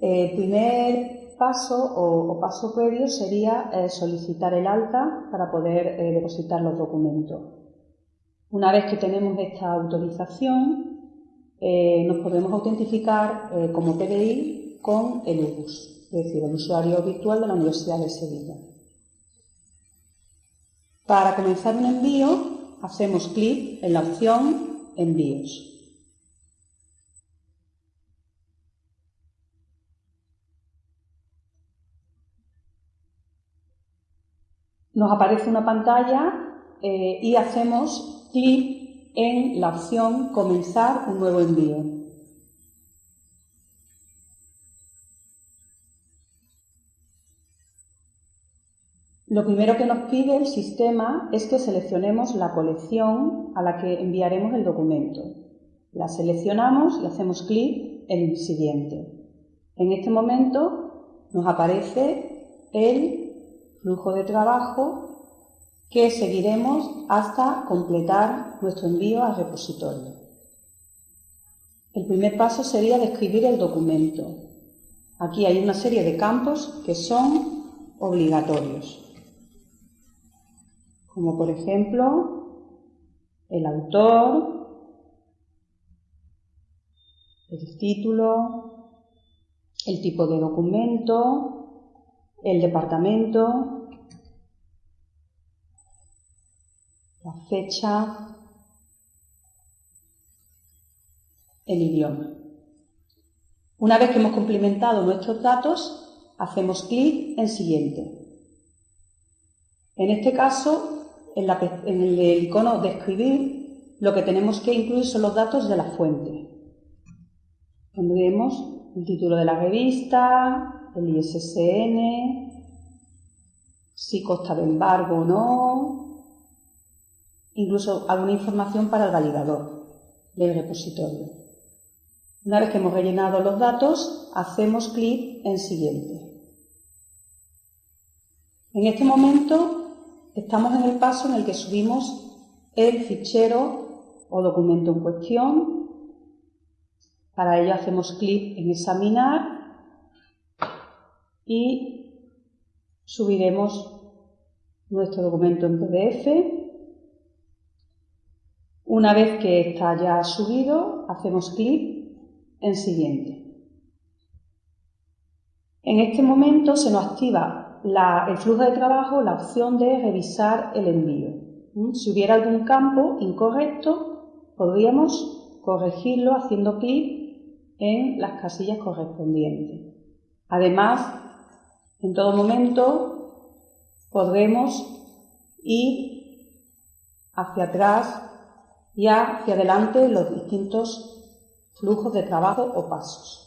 El primer paso o, paso previo sería eh, solicitar el alta para poder eh, depositar los documentos. Una vez que tenemos esta autorización, eh, nos podemos autentificar como PDI con el UBUS, es decir, el usuario virtual de la Universidad de Sevilla. Para comenzar un envío, hacemos clic en la opción Envíos. Nos aparece una pantalla eh, y hacemos clic en la opción Comenzar un nuevo envío. Lo primero que nos pide el sistema es que seleccionemos la colección a la que enviaremos el documento. La seleccionamos y hacemos clic en Siguiente. En este momento nos aparece el flujo de trabajo que seguiremos hasta completar nuestro envío al repositorio. El primer paso sería describir el documento. Aquí hay una serie de campos que son obligatorios, como por ejemplo el autor, el título, el tipo de documento, el departamento, la fecha, el idioma. Una vez que hemos complementado nuestros datos, hacemos clic en Siguiente. En este caso, en, el icono de escribir, lo que tenemos que incluir son los datos de la fuente. Pondremos el título de la revista, el ISSN, si consta de embargo o no, incluso alguna información para el validador del repositorio. Una vez que hemos rellenado los datos, hacemos clic en Siguiente. En este momento estamos en el paso en el que subimos el fichero o documento en cuestión. Para ello hacemos clic en Examinar y subiremos nuestro documento en PDF. Una vez que está ya subido, hacemos clic en Siguiente. En este momento se nos activa el flujo de trabajo la opción de revisar el envío. ¿Mm? Si hubiera algún campo incorrecto, podríamos corregirlo haciendo clic en las casillas correspondientes. Además, en todo momento podremos ir hacia atrás y hacia adelante los distintos flujos de trabajo o pasos.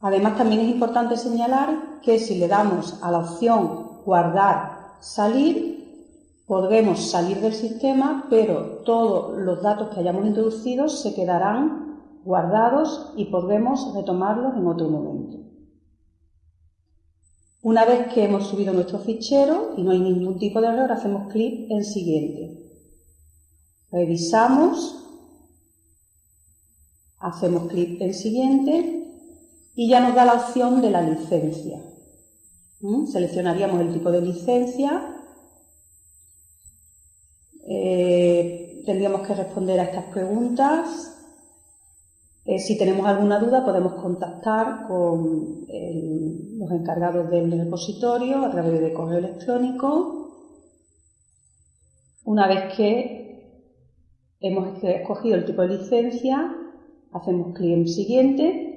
Además, también es importante señalar que si le damos a la opción guardar, salir, podremos salir del sistema, pero todos los datos que hayamos introducido se quedarán guardados y podremos retomarlos en otro momento. Una vez que hemos subido nuestro fichero y no hay ningún tipo de error, hacemos clic en Siguiente. Revisamos, hacemos clic en Siguiente y ya nos da la opción de la licencia. ¿Mm? Seleccionaríamos el tipo de licencia. Eh, tendríamos que responder a estas preguntas eh, si tenemos alguna duda podemos contactar con los encargados del repositorio a través de correo electrónico. Una vez que hemos escogido el tipo de licencia, hacemos clic en siguiente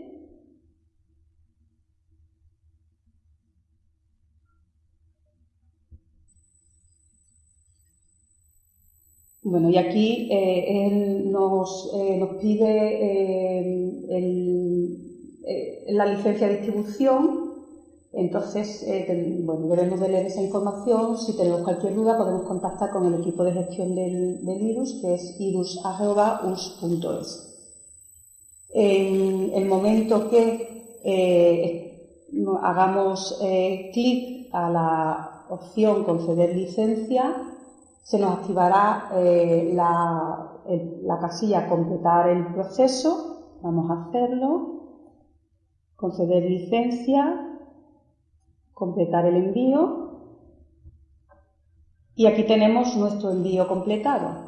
Bueno, y aquí eh, él nos, eh, pide eh, la licencia de distribución, entonces bueno, debemos de leer esa información. Si tenemos cualquier duda podemos contactar con el equipo de gestión del, virus, que es irus.us.es. En el momento que hagamos clic a la opción conceder licencia, se nos activará eh, la, la casilla completar el proceso, vamos a hacerlo, conceder licencia, completar el envío. Y aquí tenemos nuestro envío completado.